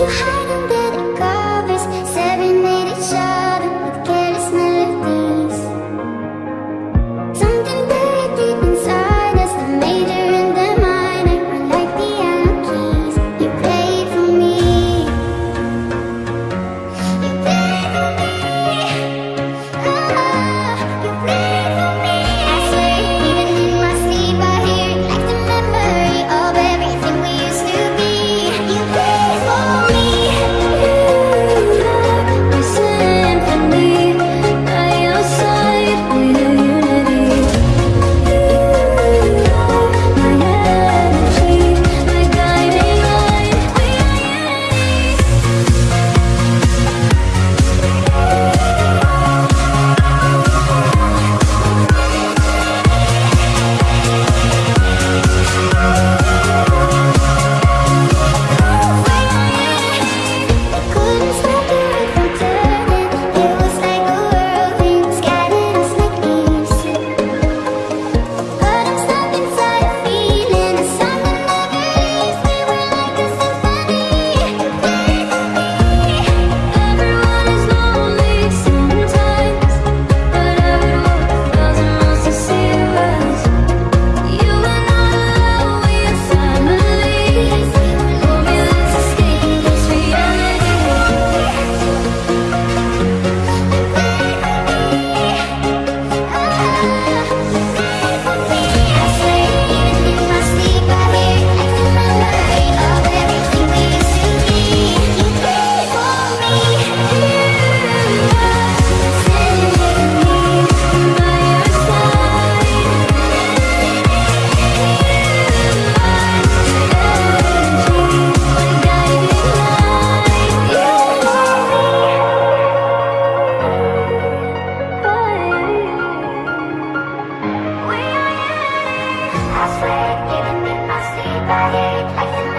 to I swear, even in my sleep. I hate